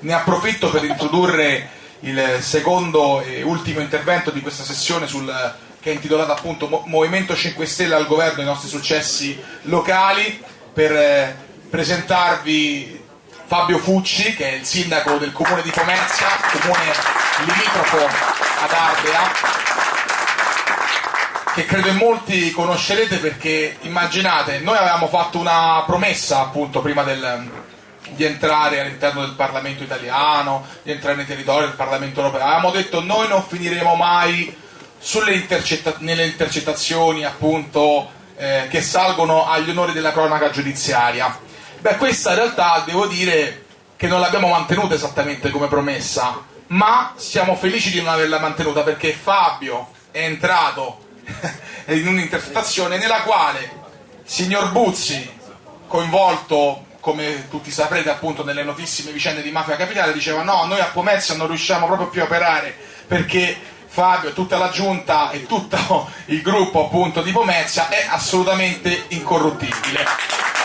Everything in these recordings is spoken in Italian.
ne approfitto per introdurre il secondo e ultimo intervento di questa sessione sul, che è intitolata appunto Movimento 5 Stelle al governo i nostri successi locali per eh, presentarvi Fabio Fucci che è il sindaco del comune di Pomezia, comune limitrofo ad Ardea che credo in molti conoscerete perché immaginate, noi avevamo fatto una promessa appunto prima del, di entrare all'interno del Parlamento italiano, di entrare nei territori del Parlamento europeo. Avevamo detto noi non finiremo mai intercetta nelle intercettazioni appunto eh, che salgono agli onori della cronaca giudiziaria. Beh, questa in realtà devo dire che non l'abbiamo mantenuta esattamente come promessa, ma siamo felici di non averla mantenuta perché Fabio è entrato in un'intercettazione nella quale signor Buzzi, coinvolto come tutti saprete appunto nelle notissime vicende di mafia capitale, diceva no, noi a Pomezia non riusciamo proprio più a operare perché Fabio, tutta la giunta e tutto il gruppo appunto di Pomezia è assolutamente incorruttibile.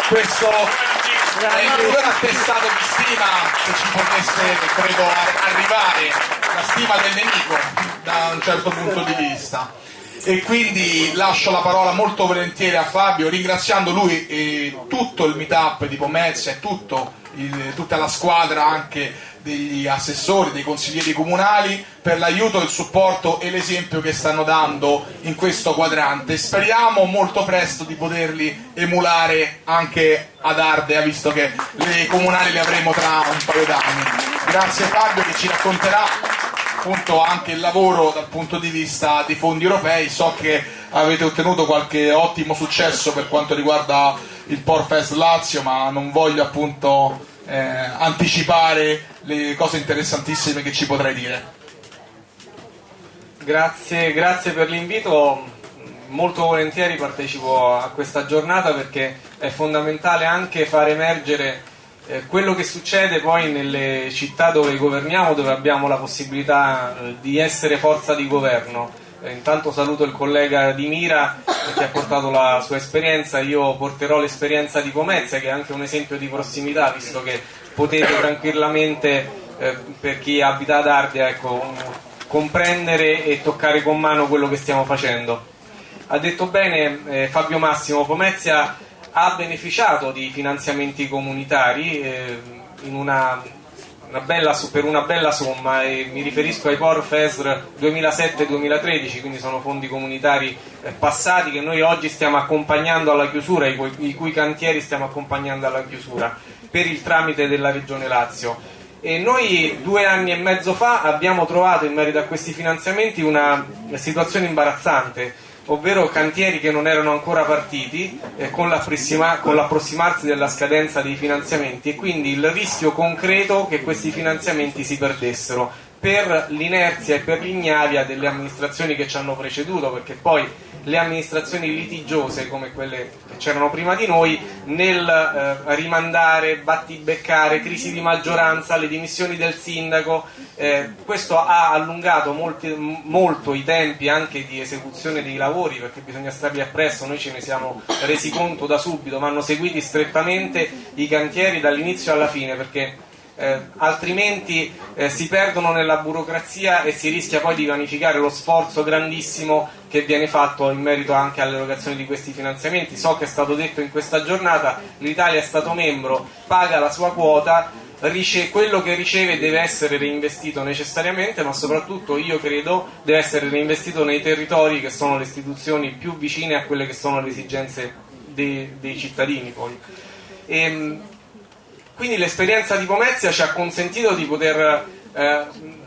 Questo è miglior attestato di stima che ci potesse, credo, arrivare, la stima del nemico da un certo punto di vista e quindi lascio la parola molto volentieri a Fabio ringraziando lui e tutto il meetup di Pomezia e tutta la squadra anche degli assessori, dei consiglieri comunali per l'aiuto, il supporto e l'esempio che stanno dando in questo quadrante. Speriamo molto presto di poterli emulare anche ad Ardea, visto che le comunali le avremo tra un paio d'anni. Grazie Fabio che ci racconterà appunto anche il lavoro dal punto di vista dei fondi europei. So che avete ottenuto qualche ottimo successo per quanto riguarda il Porfest Lazio, ma non voglio appunto eh, anticipare le cose interessantissime che ci potrai dire. Grazie, grazie per l'invito. Molto volentieri partecipo a questa giornata perché è fondamentale anche far emergere eh, quello che succede poi nelle città dove governiamo, dove abbiamo la possibilità eh, di essere forza di governo. Eh, intanto saluto il collega di Mira che ha portato la sua esperienza, io porterò l'esperienza di Pomezia che è anche un esempio di prossimità, visto che potete tranquillamente, per chi abita ad Ardea, ecco, comprendere e toccare con mano quello che stiamo facendo. Ha detto bene Fabio Massimo, Pomezia ha beneficiato di finanziamenti comunitari eh, una, una bella, per una bella somma e mi riferisco ai POR FESR 2007-2013, quindi sono fondi comunitari eh, passati che noi oggi stiamo accompagnando alla chiusura, i cui, i cui cantieri stiamo accompagnando alla chiusura per il tramite della Regione Lazio. E noi due anni e mezzo fa abbiamo trovato in merito a questi finanziamenti una situazione imbarazzante ovvero cantieri che non erano ancora partiti eh, con, l'approssima, con l'approssimarsi della scadenza dei finanziamenti e quindi il rischio concreto che questi finanziamenti si perdessero per l'inerzia e per l'ignavia delle amministrazioni che ci hanno preceduto, perché poi le amministrazioni litigiose come quelle che c'erano prima di noi nel eh, rimandare, battibeccare, crisi di maggioranza, le dimissioni del sindaco, eh, questo ha allungato molti, molto i tempi anche di esecuzione dei lavori perché bisogna starli appresso, noi ce ne siamo resi conto da subito, ma hanno seguiti strettamente i cantieri dall'inizio alla fine perché eh, altrimenti eh, si perdono nella burocrazia e si rischia poi di vanificare lo sforzo grandissimo che viene fatto in merito anche all'erogazione di questi finanziamenti. So che è stato detto in questa giornata, l'Italia è stato membro, paga la sua quota, quello che riceve deve essere reinvestito necessariamente, ma soprattutto io credo deve essere reinvestito nei territori che sono le istituzioni più vicine a quelle che sono le esigenze dei, dei cittadini. Poi. E, ehm, quindi l'esperienza di Pomezia ci ha consentito di poter eh,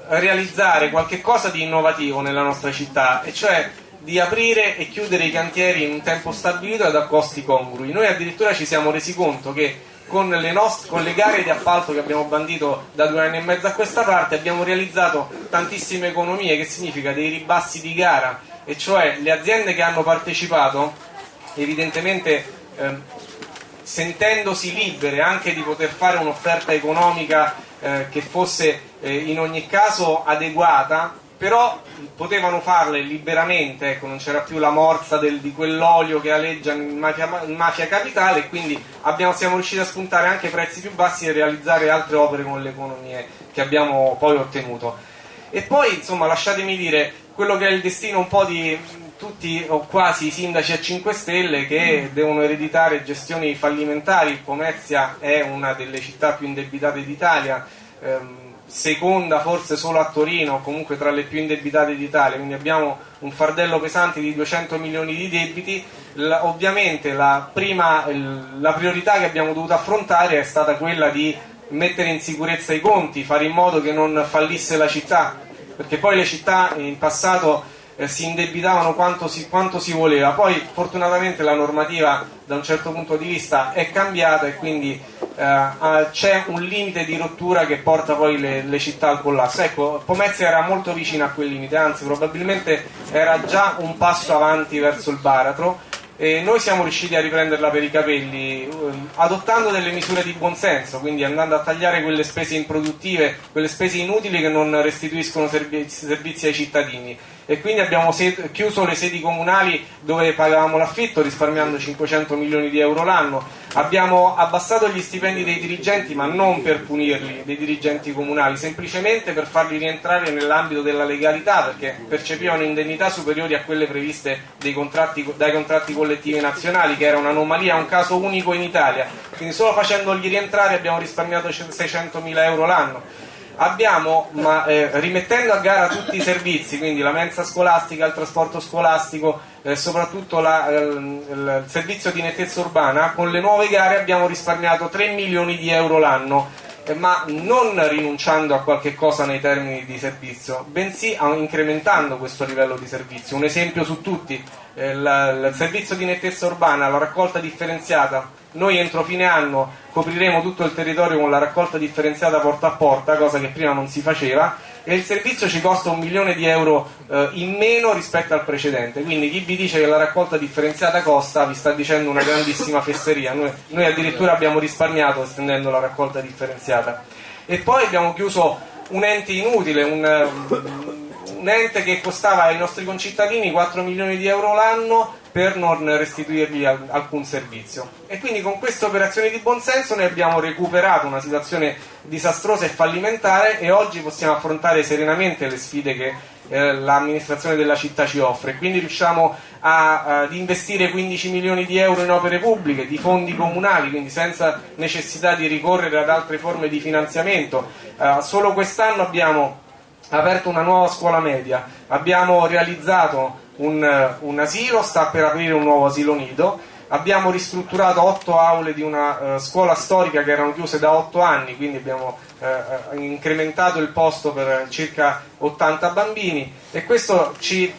realizzare qualche cosa di innovativo nella nostra città, e cioè di aprire e chiudere i cantieri in un tempo stabilito ed a costi congrui. Noi addirittura ci siamo resi conto che con le, con le gare di appalto che abbiamo bandito da due anni e mezzo a questa parte abbiamo realizzato tantissime economie, che significa dei ribassi di gara, e cioè le aziende che hanno partecipato evidentemente eh, sentendosi libere anche di poter fare un'offerta economica eh, che fosse eh, in ogni caso adeguata però potevano farle liberamente, ecco, non c'era più la morsa del, di quell'olio che aleggia in mafia, in mafia capitale e quindi abbiamo, siamo riusciti a spuntare anche prezzi più bassi e realizzare altre opere con le economie che abbiamo poi ottenuto. E poi, insomma, lasciatemi dire quello che è il destino un po' di tutti o quasi i sindaci a 5 Stelle che devono ereditare gestioni fallimentari. Pomezia è una delle città più indebitate d'Italia. Ehm, seconda forse solo a Torino, comunque tra le più indebitate d'Italia, quindi abbiamo un fardello pesante di 200 milioni di debiti. La, ovviamente la, prima, la priorità che abbiamo dovuto affrontare è stata quella di mettere in sicurezza i conti, fare in modo che non fallisse la città, perché poi le città in passato eh, si indebitavano quanto si, quanto si, voleva, poi fortunatamente la normativa da un certo punto di vista è cambiata e quindi eh, c'è un limite di rottura che porta poi le, le, città al collasso. Ecco, Pomezia era molto vicina a quel limite, anzi probabilmente era già un passo avanti verso il baratro e noi siamo riusciti a riprenderla per i capelli eh, adottando delle misure di buonsenso, quindi andando a tagliare quelle spese improduttive, quelle spese inutili che non restituiscono servizi ai cittadini e quindi abbiamo chiuso le sedi comunali dove pagavamo l'affitto risparmiando 500 milioni di euro l'anno, abbiamo abbassato gli stipendi dei dirigenti ma non per punirli, dei dirigenti comunali, semplicemente per farli rientrare nell'ambito della legalità perché percepivano indennità superiori a quelle previste contratti, dai contratti collettivi nazionali che era un'anomalia, un caso unico in Italia, quindi solo facendoli rientrare abbiamo risparmiato 600 mila euro l'anno abbiamo, ma, eh, rimettendo a gara tutti i servizi, quindi la mensa scolastica, il trasporto scolastico, eh, soprattutto la, eh, il, servizio di nettezza urbana, con le nuove gare abbiamo risparmiato 3 milioni di euro l'anno, eh, ma non rinunciando a qualche cosa nei termini di servizio, bensì incrementando questo livello di servizio. Un esempio su tutti, il servizio di nettezza urbana, la raccolta differenziata noi entro fine anno copriremo tutto il territorio con la raccolta differenziata porta a porta, cosa che prima non si faceva, e il servizio ci costa un milione di euro eh, in meno rispetto al precedente. Quindi chi vi dice che la raccolta differenziata costa vi sta dicendo una grandissima fesseria. Noi, noi addirittura abbiamo risparmiato estendendo la raccolta differenziata. E poi abbiamo chiuso un ente inutile, un, un ente che costava ai nostri concittadini 4 milioni di euro l'anno per non restituirgli alcun servizio. E quindi con queste operazioni di buonsenso noi abbiamo recuperato una situazione disastrosa e fallimentare e oggi possiamo affrontare serenamente le sfide che eh, l'amministrazione della città ci offre. Quindi riusciamo a, ad investire 15 milioni di euro in opere pubbliche, di fondi comunali, quindi senza necessità di ricorrere ad altre forme di finanziamento. Eh, solo quest'anno abbiamo aperto una nuova scuola media, abbiamo realizzato un, un, asilo, sta per aprire un nuovo asilo nido, abbiamo ristrutturato otto aule di una uh, scuola storica che erano chiuse da otto anni, quindi abbiamo uh, incrementato il posto per circa 80 bambini. E questo ci,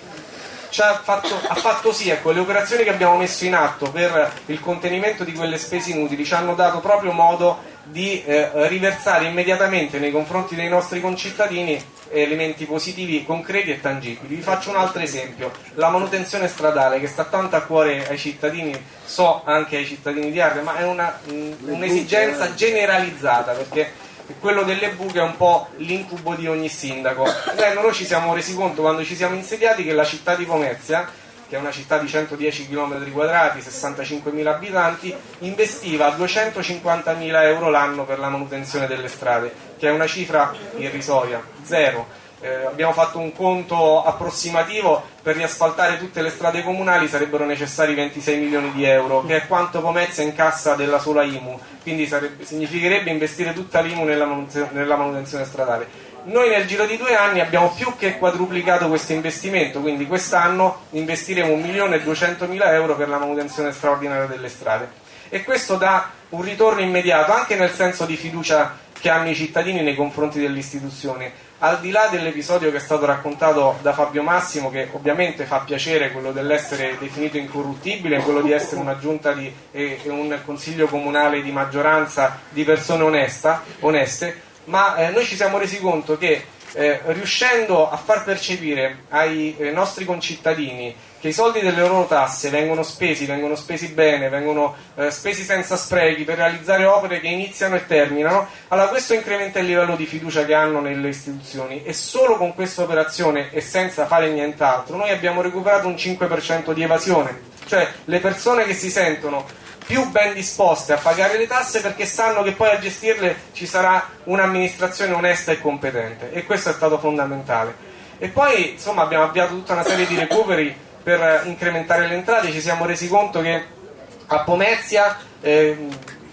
ci ha, fatto, ha, fatto, sì, ecco, le operazioni che abbiamo messo in atto per il contenimento di quelle spese inutili ci hanno dato proprio modo di eh, riversare immediatamente nei confronti dei nostri concittadini elementi positivi concreti e tangibili. Vi faccio un altro esempio, la manutenzione stradale che sta tanto a cuore ai cittadini, so anche ai cittadini di Arre, ma è una, un'esigenza generalizzata perché quello delle buche è un po' l'incubo di ogni sindaco. Beh, noi ci siamo resi conto quando ci siamo insediati che la città di Pomezia che è una città di 110 km quadrati, 65.000 abitanti, investiva 250.000 euro l'anno per la manutenzione delle strade, che è una cifra irrisoria, zero. Eh, abbiamo fatto un conto approssimativo per riasfaltare tutte le strade comunali sarebbero necessari 26 milioni di euro, che è quanto Pomezia incassa della sola IMU, quindi sarebbe, significherebbe investire tutta l'IMU nella manutenzione, nella manutenzione stradale noi nel giro di due anni abbiamo più che quadruplicato questo investimento, quindi quest'anno investiremo 1.200.000 euro per la manutenzione straordinaria delle strade. E questo dà un ritorno immediato anche nel senso di fiducia che hanno i cittadini nei confronti delle istituzioni. Al di là dell'episodio che è stato raccontato da Fabio Massimo, che ovviamente fa piacere quello dell'essere definito incorruttibile, quello di essere una giunta e, e un consiglio comunale di maggioranza di persone onesta, oneste, ma eh, noi ci siamo resi conto che eh, riuscendo a far percepire ai eh, nostri concittadini che i soldi delle loro tasse vengono spesi, vengono spesi bene, vengono eh, spesi senza sprechi per realizzare opere che iniziano e terminano, allora questo incrementa il livello di fiducia che hanno nelle istituzioni. E solo con questa operazione e senza fare nient'altro noi abbiamo recuperato un 5% di evasione, cioè le persone che si sentono più ben disposte a pagare le tasse perché sanno che poi a gestirle ci sarà un'amministrazione onesta e competente. E questo è stato fondamentale. E poi insomma abbiamo avviato tutta una serie di recuperi per incrementare le entrate. Ci siamo resi conto che a Pomezia eh,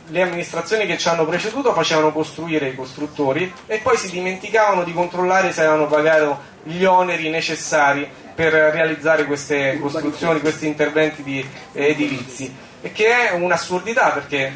le amministrazioni che ci hanno preceduto facevano costruire i costruttori e poi si dimenticavano di controllare se avevano pagato gli oneri necessari per realizzare queste costruzioni, questi interventi eh, edilizi e che è un'assurdità perché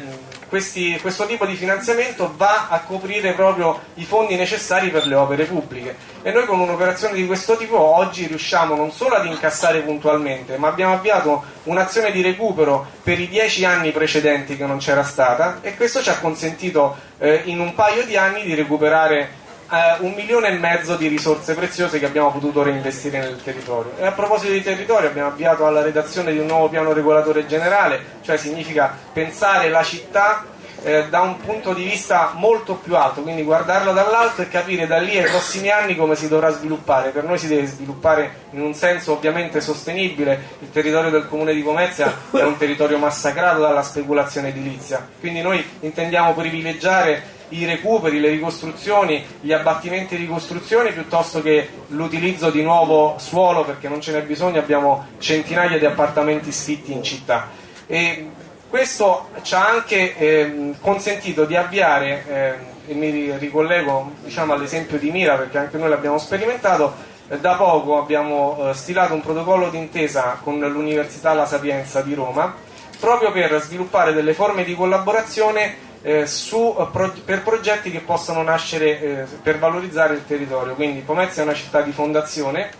questi, questo tipo di finanziamento va a coprire proprio i fondi necessari per le opere pubbliche. E noi con un'operazione di questo tipo oggi riusciamo non solo ad incassare puntualmente ma abbiamo avviato un'azione di recupero per i dieci anni precedenti che non c'era stata e questo ci ha consentito eh, in un paio di anni di recuperare eh, un milione e mezzo di risorse preziose che abbiamo potuto reinvestire nel territorio. E a proposito di territorio abbiamo avviato alla redazione di un nuovo piano regolatore generale, cioè significa pensare la città eh, da un punto di vista molto più alto, quindi guardarla dall'alto e capire da lì ai prossimi anni come si dovrà sviluppare. Per noi si deve sviluppare in un senso ovviamente sostenibile, il territorio del comune di Pomezia è un territorio massacrato dalla speculazione edilizia, quindi noi intendiamo privilegiare i recuperi, le ricostruzioni, gli abbattimenti e ricostruzioni piuttosto che l'utilizzo di nuovo suolo perché non ce n'è bisogno, abbiamo centinaia di appartamenti sfitti in città. E questo ci ha anche eh, consentito di avviare, eh, e mi ricollego diciamo, all'esempio di Mira perché anche noi l'abbiamo sperimentato, eh, da poco abbiamo eh, stilato un protocollo d'intesa con l'Università La Sapienza di Roma proprio per sviluppare delle forme di collaborazione eh, su, eh, pro, per progetti che possano nascere eh, per valorizzare il territorio. Quindi Pomezia è una città di fondazione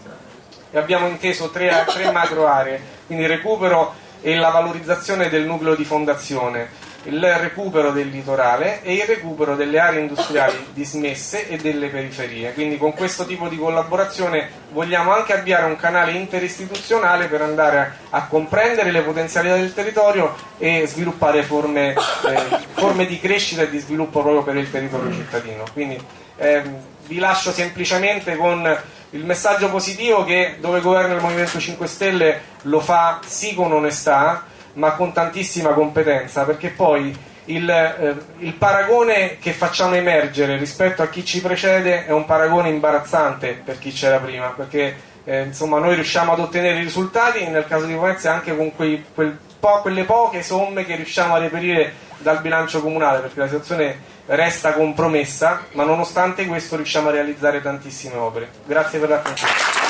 e abbiamo inteso tre, tre macro aree, quindi recupero e la valorizzazione del nucleo di fondazione il recupero del litorale e il recupero delle aree industriali dismesse e delle periferie. Quindi con questo tipo di collaborazione vogliamo anche avviare un canale interistituzionale per andare a, comprendere le potenzialità del territorio e sviluppare forme, eh, forme, di crescita e di sviluppo proprio per il territorio cittadino. Quindi ehm, vi lascio semplicemente con il messaggio positivo che dove governa il Movimento 5 Stelle lo fa sì con onestà ma con tantissima competenza, perché poi il, eh, il, paragone che facciamo emergere rispetto a chi ci precede è un paragone imbarazzante per chi c'era prima, perché eh, insomma, noi riusciamo ad ottenere risultati, nel caso di Pomezia anche con quei, quel po', quelle poche somme che riusciamo a reperire dal bilancio comunale, perché la situazione resta compromessa, ma nonostante questo riusciamo a realizzare tantissime opere. Grazie per l'attenzione.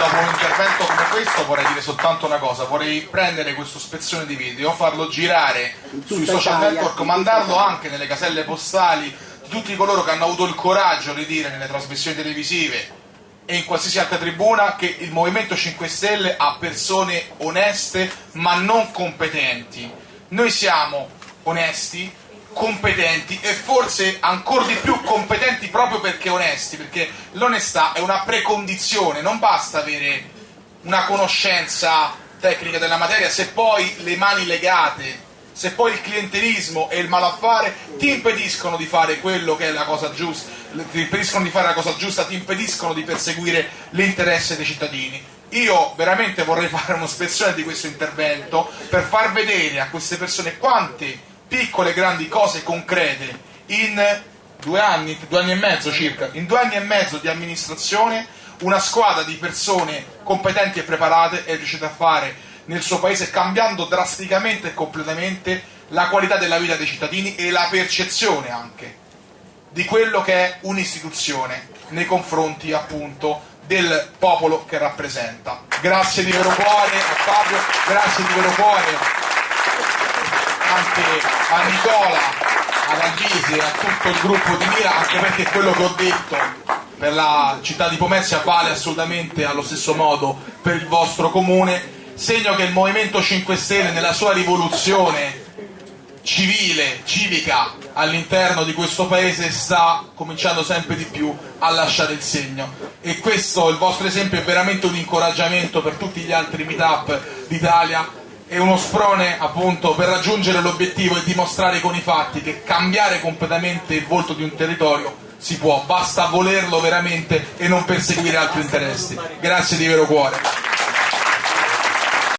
Dopo un intervento come questo vorrei dire soltanto una cosa, vorrei prendere questo spezzone di video, farlo girare sui social network, mandarlo anche nelle caselle postali di tutti coloro che hanno avuto il coraggio di dire nelle trasmissioni televisive e in qualsiasi altra tribuna che il Movimento 5 Stelle ha persone oneste ma non competenti. Noi siamo onesti, competenti e forse ancora di più competenti proprio perché onesti, perché l'onestà è una precondizione, non basta avere una conoscenza tecnica della materia se poi le mani legate, se poi il clientelismo e il malaffare ti impediscono di fare quello che è la cosa giusta, ti impediscono di fare la cosa giusta, ti impediscono di perseguire l'interesse dei cittadini. Io veramente vorrei fare un'ospezione di questo intervento per far vedere a queste persone quante piccole grandi cose concrete in due anni, due anni e mezzo circa, in due anni e mezzo di amministrazione una squadra di persone competenti e preparate è riuscita a fare nel suo paese cambiando drasticamente e completamente la qualità della vita dei cittadini e la percezione anche di quello che è un'istituzione nei confronti appunto del popolo che rappresenta. Grazie di vero cuore a Fabio, grazie di vero cuore anche a Nicola, ad Angisi e a tutto il gruppo di Mira, anche perché quello che ho detto per la città di Pomezia vale assolutamente allo stesso modo per il vostro comune, segno che il Movimento 5 Stelle nella sua rivoluzione civile, civica all'interno di questo paese sta cominciando sempre di più a lasciare il segno. E questo, il vostro esempio è veramente un incoraggiamento per tutti gli altri meetup d'Italia e uno sprone appunto per raggiungere l'obiettivo e dimostrare con i fatti che cambiare completamente il volto di un territorio si può, basta volerlo veramente e non perseguire altri interessi. Grazie di vero cuore.